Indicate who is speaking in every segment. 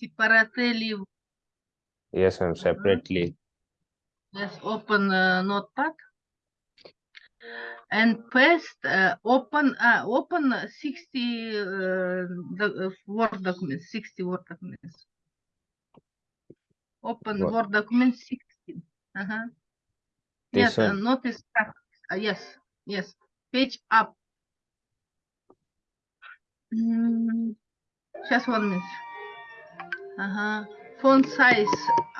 Speaker 1: separately
Speaker 2: Yes, ma'am, separately.
Speaker 1: Let's open uh, notepad. And paste, uh, open, uh, open 60 uh, the, Word documents, 60 Word documents. Open
Speaker 2: What?
Speaker 1: Word document 16. Uh-huh. Yes,
Speaker 2: one?
Speaker 1: notice. Yes, yes, page up. Mm, Just one minute. Uh-huh. Font size,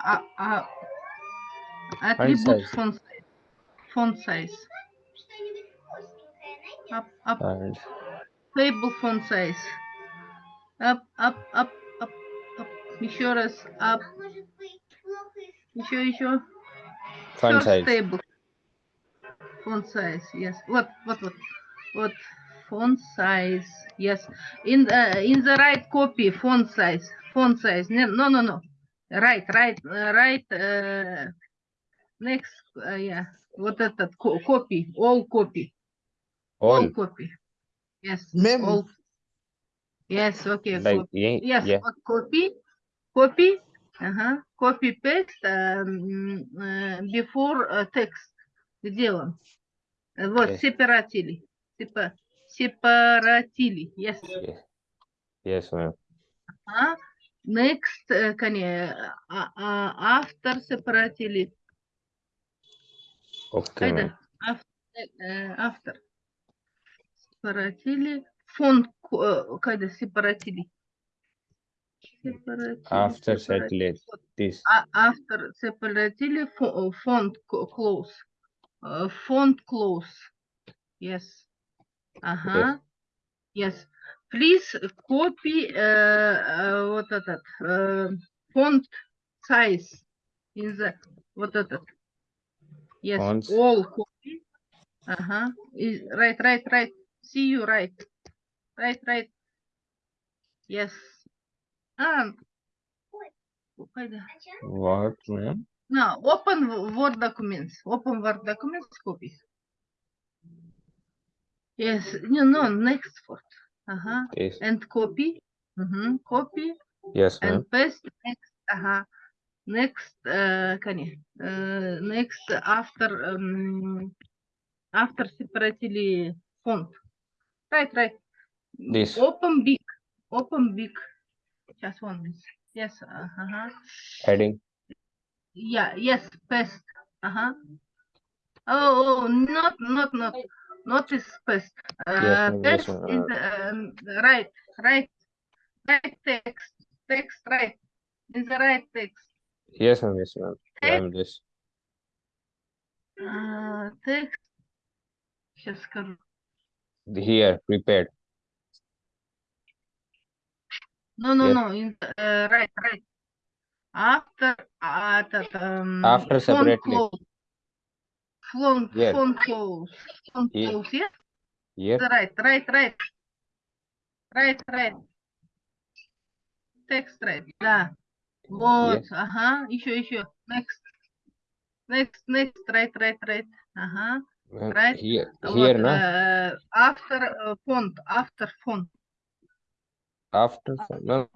Speaker 1: uh, uh, attribute
Speaker 2: size.
Speaker 1: font size. Font size. Up, up,
Speaker 2: And
Speaker 1: table font size. Up, up, up, up, up. Еще раз, up. Еще, еще.
Speaker 2: font
Speaker 1: First
Speaker 2: size.
Speaker 1: table. Font size, yes. What, what, what? What? Font size, yes. In the in the right copy, font size, font size. No, no, no. Right, right, uh, right. Uh, next, uh, yeah. Вот этот copy, all copy, all
Speaker 2: All,
Speaker 1: copy. Yes,
Speaker 3: Ma'am.
Speaker 1: all. Yes, okay.
Speaker 2: like,
Speaker 1: copy.
Speaker 2: yeah,
Speaker 1: Yes,
Speaker 2: yeah,
Speaker 1: copy, copy, uh-huh, copy paste um, uh, before uh, text. Где он? Э, Вот,
Speaker 2: Yes.
Speaker 1: сепаратили. Сепа- separately. Yes.
Speaker 2: Yes, yes ma'am.
Speaker 1: Uh -huh. Next, uh, can you, uh, uh, after separately.
Speaker 2: Okay.
Speaker 1: After, uh, after separately. Фон кайда separately.
Speaker 2: After separately. This.
Speaker 1: After separately, font close. Font close. Yes. Ага. Yes. Please copy uh, uh, вот этот uh, font size in the вот этот. Yes.
Speaker 2: Fonts.
Speaker 1: All copy. Ага. Right, right, right. See you right. Right, right. Yes. А.
Speaker 2: What, ma'am?
Speaker 1: No, open Word documents. Open Word documents copies. Yes, no, no, next word. Uh-huh.
Speaker 2: Yes.
Speaker 1: And copy. Mm-hmm. Copy.
Speaker 2: Yes.
Speaker 1: And paste next. Uh-huh. Next, uh, can you, uh, next after um, after separately font. Right, right.
Speaker 2: This.
Speaker 1: Open big. Open big. Just one This. Yes. Uh-huh.
Speaker 2: Heading.
Speaker 1: Yeah. Yes. Paste. Uh-huh. Oh, oh, not, not, not not is pest. Uh,
Speaker 2: ma'am, yes,
Speaker 1: pest
Speaker 2: ma'am,
Speaker 1: is, um, right, right, right text, text, right, is the right text.
Speaker 2: yes, ma'am, yes, ma'am. Ma'am, this,
Speaker 1: Uh, text. Сейчас скажу.
Speaker 2: here, prepared,
Speaker 1: No, no,
Speaker 2: Yes.
Speaker 1: no, in, uh, right, right. After, uh, that, um.
Speaker 2: After
Speaker 1: font
Speaker 2: separately.
Speaker 1: close. Font,
Speaker 2: Here.
Speaker 1: font close, font
Speaker 2: Here.
Speaker 1: close, yes?
Speaker 2: here,
Speaker 1: Right, right, right. Right, right. Text right, да. Вот,
Speaker 2: Yes.
Speaker 1: ага, еще, еще. Next. Next, next, right, right, right. Ага.
Speaker 2: ma'am,
Speaker 1: Right.
Speaker 2: here,
Speaker 1: Вот,
Speaker 2: here, no,
Speaker 1: э, after э, font, after font.
Speaker 2: after, no,